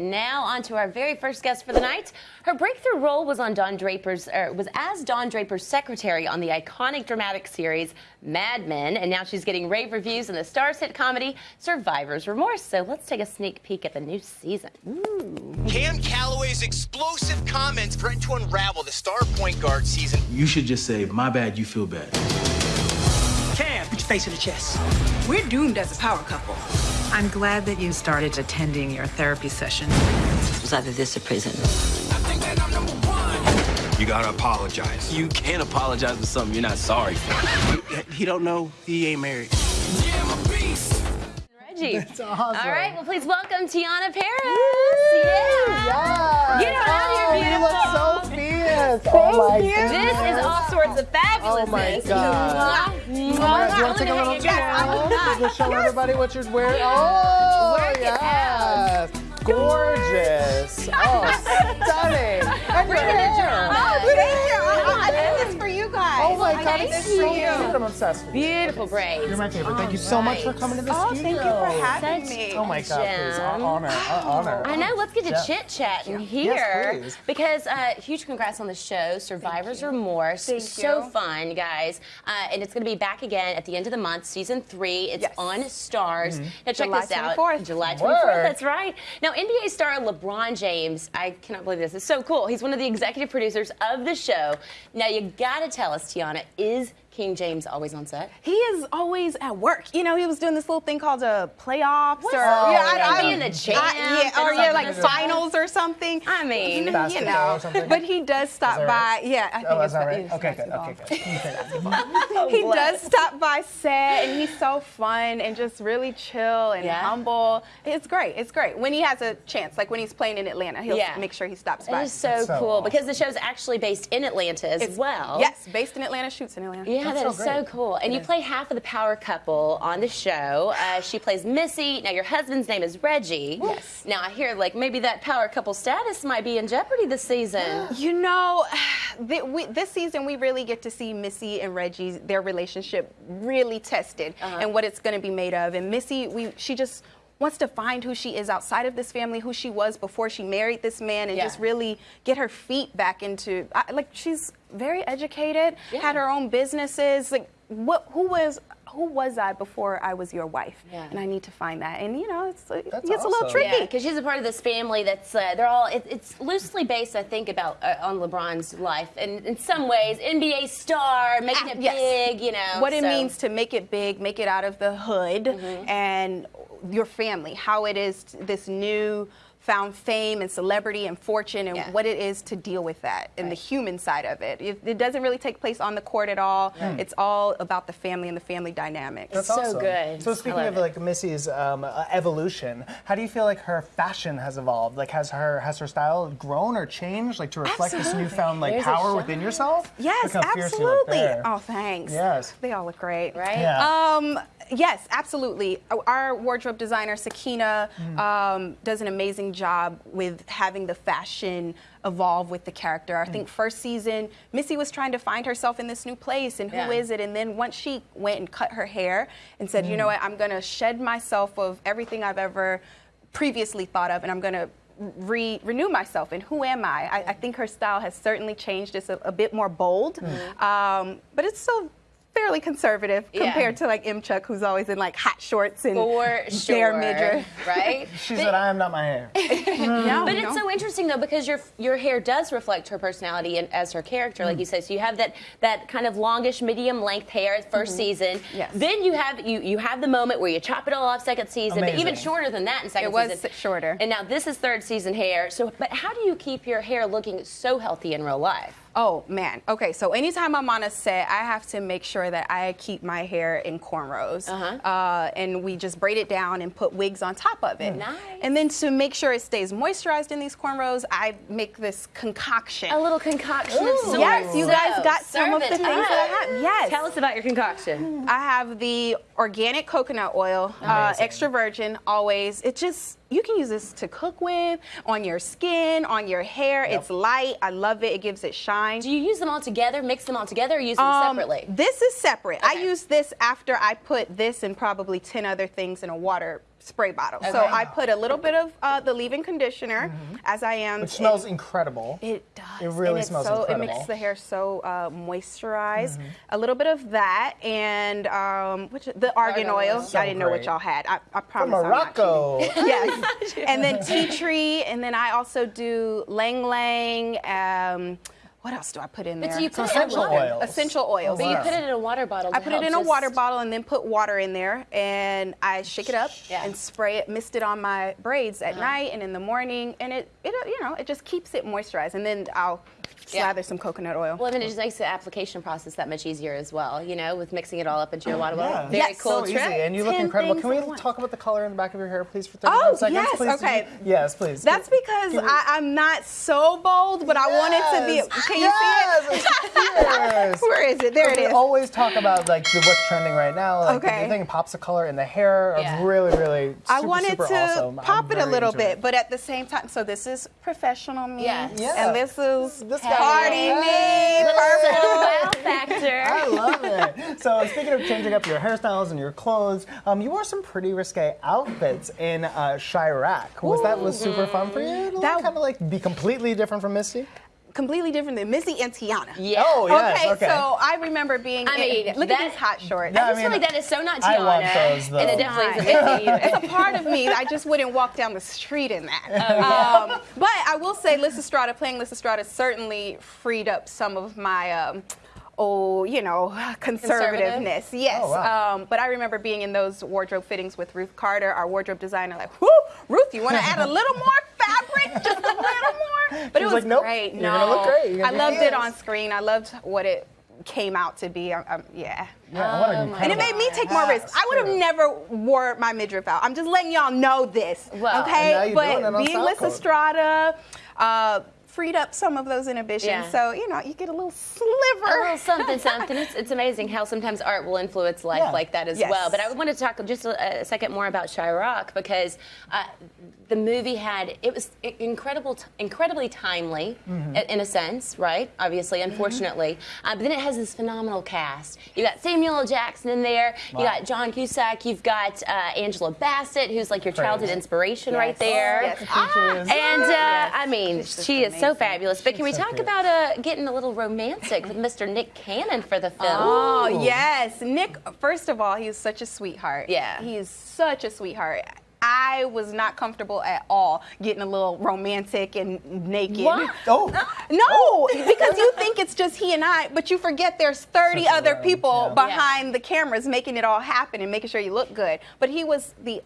Now on to our very first guest for the night. Her breakthrough role was on Don Draper's er, was as Don Draper's secretary on the iconic dramatic series Mad Men, and now she's getting rave reviews in the Starz hit comedy Survivor's Remorse. So let's take a sneak peek at the new season. Ooh. Cam Calloway's explosive comments threaten to unravel the star point guard season. You should just say, "My bad, you feel bad." Cam, put your face in the chest. We're doomed as a power couple. I'm glad that you started attending your therapy session. It was either this or prison. You gotta apologize. You can't apologize for something you're not sorry for. He don't know he ain't married. Reggie. That's awesome. All right, well, please welcome Teyonah Parris. Woo! Yeah. Yes. Get out oh, here, beautiful. you look so fierce. oh my This goodness. is all sorts of fabulous. Oh my God. Oh my God. Do you want to take a little tour? Just show everybody what you're wearing. Oh, Work yes. Gorgeous. Oh, stunning. And your Bring it in, hair. Joanna. Oh, Oh my God, did it's so for cute. you. I'm obsessed with you. Beautiful braids. You're my favorite. Thank you All so much for coming to the Oh, studio. thank you for having Such- me. Oh my God, please. Our honor. Our honor. I know. Let's get to Yeah. chit chatting Yes, here please. because uh, huge congrats on the show, Survivor's Remorse. Thank so you. fun, guys, uh, and it's going to be back again at the end of the month, season three. It's Yes. on Starz. Mm-hmm. Now check July this out. 24th. July 24th. Word. That's right. Now NBA star LeBron James. I cannot believe this. It's so cool. He's one of the executive producers of the show. Now you got to tell us, Is King James always on set? He is always at work. You know, he was doing this little thing called a playoffs or Oh, yeah, yeah, I, Maybe I, in the I- yeah, or yeah, like finals or something. I mean, you know, but he does stop by. right? Yeah, I oh, think Oh, it's, is right? it's Okay, good. Okay, good. You say basketball. he does stop by set and he's so fun and just really chill and Yeah. humble. It's great. It's great. When he has a chance, like when he's playing in Atlanta, he'll Yeah. make sure he stops by. is so, so cool awesome. because the show's actually based in Atlanta as It's- well. Yes, based in Atlanta, shoots in Atlanta. Yeah, That's that so is so cool. And you play half of the power couple on the show. Uh, she plays Missy. Now, your husband's name is Reggie. Yes. Now, I hear like maybe that power couple status might be in jeopardy this season. You know, th- we, this season we really get to see Missy and Reggie's their relationship really tested Uh-huh. and what it's going to be made of. And Missy, we she just wants to find who she is outside of this family, who she was before she married this man, and Yeah. just really get her feet back into I, like she's very educated, Yeah. had her own businesses. Like what? Who was? Who was I before I was your wife? Yeah. And I need to find that. And you know, it's, it That's gets a little awesome. tricky. Yeah, because she's a part of this family that's uh, they're all it, it's loosely based, I think, about uh, on LeBron's life, and in some ways, NBA star making Ah, it yes. big, you know. what it means to make it big, make it out of the hood, Mm-hmm. and your family, how it is t- this new found fame and celebrity and fortune, and Yeah. what it is to deal with that and the human side of it. it. It doesn't really take place on the court at all. It's all about the family and the family dynamics. That's So awesome. good. So speaking of it. like Missy's um, uh, evolution, how do you feel like her fashion has evolved? Like has her has her style grown or changed, like to reflect this newfound like There's power within yourself? Yes, Look how fierce you look absolutely. Oh, thanks. Yes. They all look great. Right? Yeah. Um, yes, absolutely. Our wardrobe designer, Sakina, mm. um, does an amazing job with having the fashion evolve with the character. I mm. think first season, Missy was trying to find herself in this new place and who is Yeah. it? And then once she went and cut her hair and said, you know mm. what, I'm going to shed myself of everything I've ever previously thought of and I'm going to re- renew myself and who am I? I? I think her style has certainly changed. It's a, a bit more bold, um, but it's still fairly conservative Yeah. compared to like M. Chuck, who's always in like hot shorts and For bare sure, midriff. right? She But- said, "I am not my hair." No, But no. it's so interesting though because your your hair does reflect her personality and as her character, Mm. like you said. So you have that that kind of longish, medium length hair 1st season. Mm-hmm. Yes. Then you have you you have the moment where you chop it all off second season, but even shorter than that in second season. It was season. shorter. And now this is third season hair. So, but how do you keep your hair looking so healthy in real life? Oh man. Okay, so anytime I'm on a set, I have to make sure that I keep my hair in cornrows. Uh-huh. Uh, and we just braid it down and put wigs on top of it. Nice. And then to make sure it stays moisturized in these cornrows, I make this concoction. A little concoction of sorts. Yes, you guys got some of the it things that I have. Yes. Tell us about your concoction. I have the organic coconut oil, uh, extra virgin, always. It just, you can use this to cook with, on your skin, on your hair. Yep. It's light. I love it. It gives it shine. Do you use them all together, mix them all together, or use them Um, separately? This is separate. I use this after I put this and probably 10 other things in a water spray bottle. So I put a little bit of uh, the leave-in conditioner as I am. Which smells it- incredible. It does. It really smells so, It makes the hair so uh, moisturized. A little bit of that and um, which the argan, oil. So I didn't know what y'all had. I, I From promise. I'm not Morocco. yes. and then tea tree, and then I also do ylang ylang. Um, what else do I put in But there? do you put it essential water? oils. Essential oils. But you put it in a water bottle. I put it in a just- water bottle and then put water in there and I shake it up Yeah. and spray it, mist it on my braids at uh-huh. night and in the morning and it, it you know it just keeps it moisturized and then I'll Yeah. slather some coconut oil. Well, then it just makes the application process that much easier as well. You know, with mixing it all up into your water bottle. Yeah. Very Yes, cool so trick. easy, and you look 10 incredible. Can we talk about the color in the back of your hair, please, for 30 Oh, seconds? yes, please? okay. Yes, please. That's because Can we- I, I'm not so bold, but I want it to be. Yes. Can you yes, see it? Yes. Where is it? There it we is. always talk about like the, what's trending right now. Like Okay. the thing pops of color in the hair. are Yeah. Really, really. Super, I wanted super to awesome. I'm pop it a little bit, it. but at the same time, so this is professional me, Yes. Yeah. and this is This guy- party Hey. me. Little Perfect. wow factor. I love it. So speaking of changing up your hairstyles and your clothes, um, you wore some pretty risque outfits in uh, Chi-Raq. Was that was super fun for you? To That- kind of like be completely different from Misty? Completely different than Missy and Teyonah. Yeah. Oh yes. okay, Okay. so I remember being. I in- mean, look that- at these hot shorts. Yeah, I just I feel like that is so not Teyonah. I Teyonah. want those, though. And it definitely isn't Missy it's a part of me. I just wouldn't walk down the street in that. Oh, um, but I will say, Lysistrata, playing Lysistrata certainly freed up some of my. Um, Oh, you know, conservativeness. Yes. Oh, wow. um, but I remember being in those wardrobe fittings with Ruth Carter, our wardrobe designer. Like, whoo, Ruth, you want to add a little more fabric, just a little more? But it was like, "Nope, great. you're no, gonna look great. I loved it on screen. I loved what it came out to be. Um, um, yeah. yeah, what And it made me take more risks. I would have never wore my midriff out. I'm just letting y'all know this. Well, okay? and now you're doing it but being Code. Lysistrata, uh, freed up some of those inhibitions. Yeah. So, you know, you get a little sliver. A little something, something. It's, it's amazing how sometimes art will influence life Yeah. like that as Yes. well. But I want to talk just a, a second more about Chi-Raq because uh, the movie had it was incredible, incredibly timely Mm-hmm. in a sense, right? Obviously, unfortunately, uh, but then it has this phenomenal cast. You got Samuel L. Jackson in there. You Wow. got John Cusack. You've got uh, Angela Bassett, who's like your childhood Praise. inspiration right Yes. there. Yes. Peaches. And uh. I mean, she is so amazing. fabulous. But can we so talk cute. about uh, getting a little romantic with Mr. Nick Cannon for the film? Oh, yes. Nick, first of all, he's such a sweetheart. Yeah. He is such a sweetheart. I was not comfortable at all getting a little romantic and naked. What? Oh. No, because you think it's just he and I, but you forget there's 30 Such other people yeah. behind the cameras making it all happen and making sure you look good. But he was the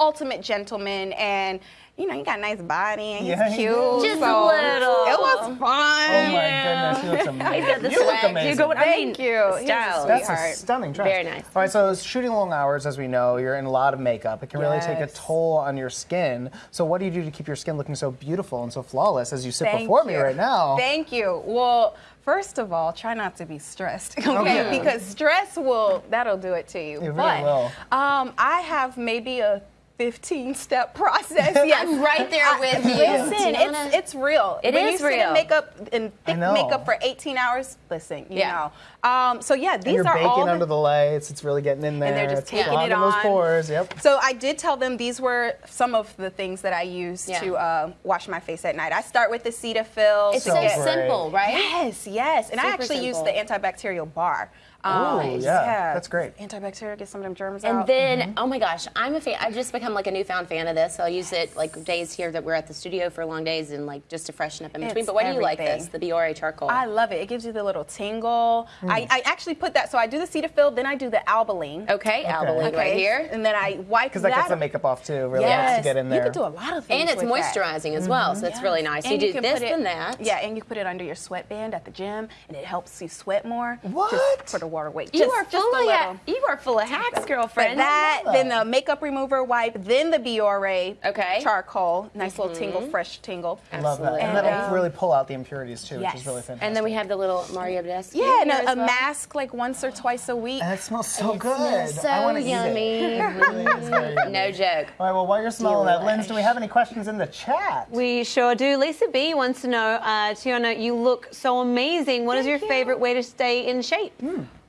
ultimate gentleman and you know, he got a nice body and he's Yeah, he cute. does. Just a little. It was fun. Oh my goodness, he looks amazing. He's got the you look amazing. You go, I Thank mean, you. He's a Style. That's a stunning dress. Very nice. All right, so shooting long hours, as we know, you're in a lot of makeup. It can really take a toll on your skin. So what do you do to keep your skin looking so beautiful and so flawless as you sit Thank before me right now? Thank you. Well, first of all, try not to be stressed, okay? Oh, yeah. Because stress will that'll do it to you. It really but will. um, I have maybe a 15 step process. Yes. I'm right there with you. Listen, it's it's real. It when is you sit real. in makeup and thick makeup for 18 hours, listen, you Yeah. know. Um, so yeah, these and you're are baking all the- under the lights. It's really getting in there. And they're just it's taking clogging it those pores. Yep. So I did tell them these were some of the things that I use Yeah. to uh, wash my face at night. I start with the Cetaphil. It's to so great. simple, right? Yes, yes. And I Super actually use the antibacterial bar. Ooh, Nice. yeah, that's great. Antibacterial, get some of them germs And out. And then, oh my gosh, I'm a fan. I've just become like a newfound fan of this. I'll use it like days here that we're at the studio for long days and like just to freshen up in between. It's but why do you like this? The Biore charcoal. I love it. It gives you the little tingle. I, I actually put that. So I do the Cetaphil, then I do the Albolene. okay, Albolene right here. And then I wipe Because that gets the makeup off too. Really Yes. to get in there. You can do a lot of things. And it's with that. moisturizing as well, so it's really nice. And you do can this put it, and that. Yeah, and you put it under your sweatband at the gym, and it helps you sweat more. What? Just for the water weight. You Just- are full a of little. you are full of hacks, But girlfriend. that, then the makeup remover wipe, then the Biore Okay. charcoal, nice little tingle, fresh tingle. I love that. And And, that'll um, really pull out the impurities too, which is really fantastic. and then we have the little Mario desk. Yeah, and a, a well. Mask like once or twice a week. And it smells so It good. smells so I want to yummy. eat it. It really is very yummy. No joke. All right, well, while you're smelling that, Linz, do we have any questions in the chat? We sure do. Lisa B wants to know, uh, Teyonah, you look so amazing. What is your favorite way to stay in shape?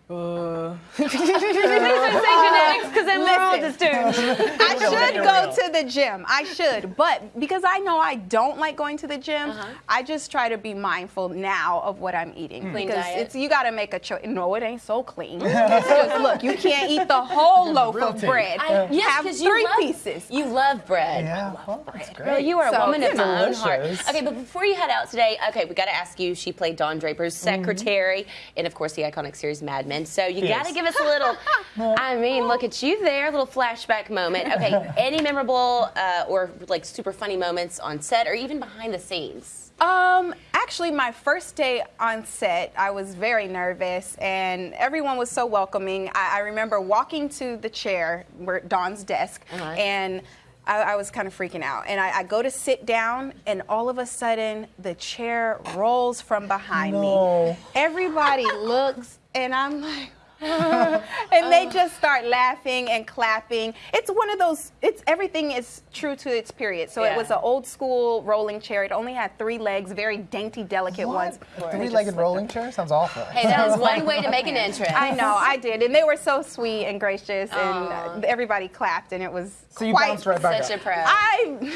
Uh. Please don't say genetics, because then we're all just doomed. I should go to the gym. I should, but because I know I don't like going to the gym, Uh-huh. I just try to be mindful now of what I'm eating. Clean because diet. it's you got to make a choice. No, it ain't so clean. It's just look, you can't eat the whole loaf of bread. I, yes, Have 'cause you three love, pieces. You love bread. Yeah, well, that's great. Girl, you are a So, woman of my own heart. Okay, but before you head out today, okay, we got to ask you. She played Don Draper's secretary in, of course, the iconic series Mad Men. And so you got to give us a little. I mean, look at you there, little flashback moment. Okay, any memorable uh, or like super funny moments on set or even behind the scenes? Um, actually, my first day on set, I was very nervous, and everyone was so welcoming. I, I remember walking to the chair, where Dawn's desk, Uh-huh. and I, I was kind of freaking out. And I, I go to sit down, and all of a sudden, the chair rolls from behind No. me. Everybody looks, and I'm like. and they just start laughing and clapping. It's one of those. It's everything is true to its period. So Yeah. it was an old school rolling chair. It only had three legs, very dainty, delicate ones. A And they three-legged just rolling chair sounds awful. Hey, that was one way to make an entrance. I know, I did, and they were so sweet and gracious, and uh, everybody clapped, and it was So you quite. bounced right back Such up. a pro. I,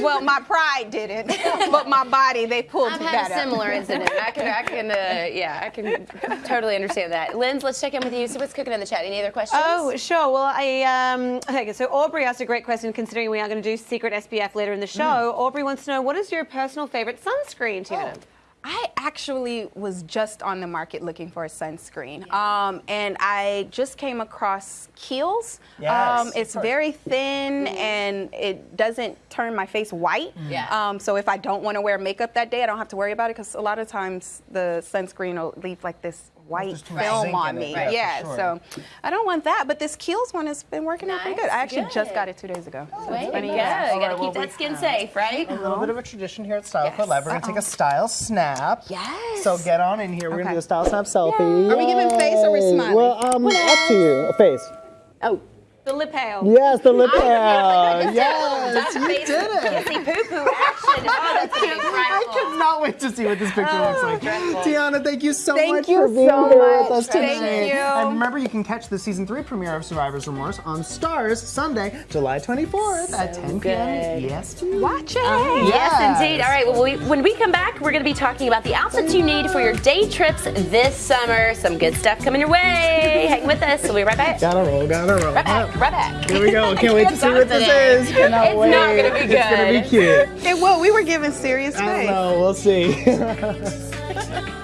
well, my pride didn't, but my body they pulled I've that had a up. similar incident. I can, I can, uh, yeah, I can totally understand that. Linz, let's check in with you. See what's cooking in the chat. Any other questions? Oh, sure. Well, I um, okay. So Aubrey asked a great question. Considering we are going to do secret SPF later in the show, Aubrey wants to know what is your personal favorite sunscreen, Teyonah? I actually was just on the market looking for a sunscreen, um, and I just came across Kiehl's. Yes, um, it's very thin and it doesn't turn my face white. Yeah. Um, so if I don't want to wear makeup that day, I don't have to worry about it because a lot of times the sunscreen will leave like this white There's too much film on me. yeah, Yeah, sure. so I don't want that. But this Kiehl's one has been working out pretty good. I actually just got it two days ago. So it's to funny go. you You got to Alright, keep well, that skin safe, right? A little bit of a tradition here at Style Club Yes. Live. We're going to take a style snap. Yes. So get on in here. We're going to do a style snap selfie. Are we giving face or we're Yay. smiling? Well, um, up to you. A face. Oh, The lip hail. Yes, the lip hair. Yes, Yes, you did it. Kissy poo poo action. Oh, that's I cannot wait to see what this picture looks oh, like. dreadful. Teyonah, thank you so Thank much you for being so here with much. us today. Thank you. And remember, you can catch the season three premiere of Survivor's Remorse on Starz Sunday, July 24th at 10 p.m. Yes, EST. Watch oh, it. Yes, Yes. indeed. All right, well, we, when we come back, we're going to be talking about the outfits you need for your day trips this summer. Some good stuff coming your way. Hang with us. We'll be right back. Gotta roll, gotta roll. Right back, right back. Here we go. Can't wait to see what this Today. is. Cannot It's wait. not gonna be good. It's gonna be cute. It, well, we were giving serious I don't know. We'll see.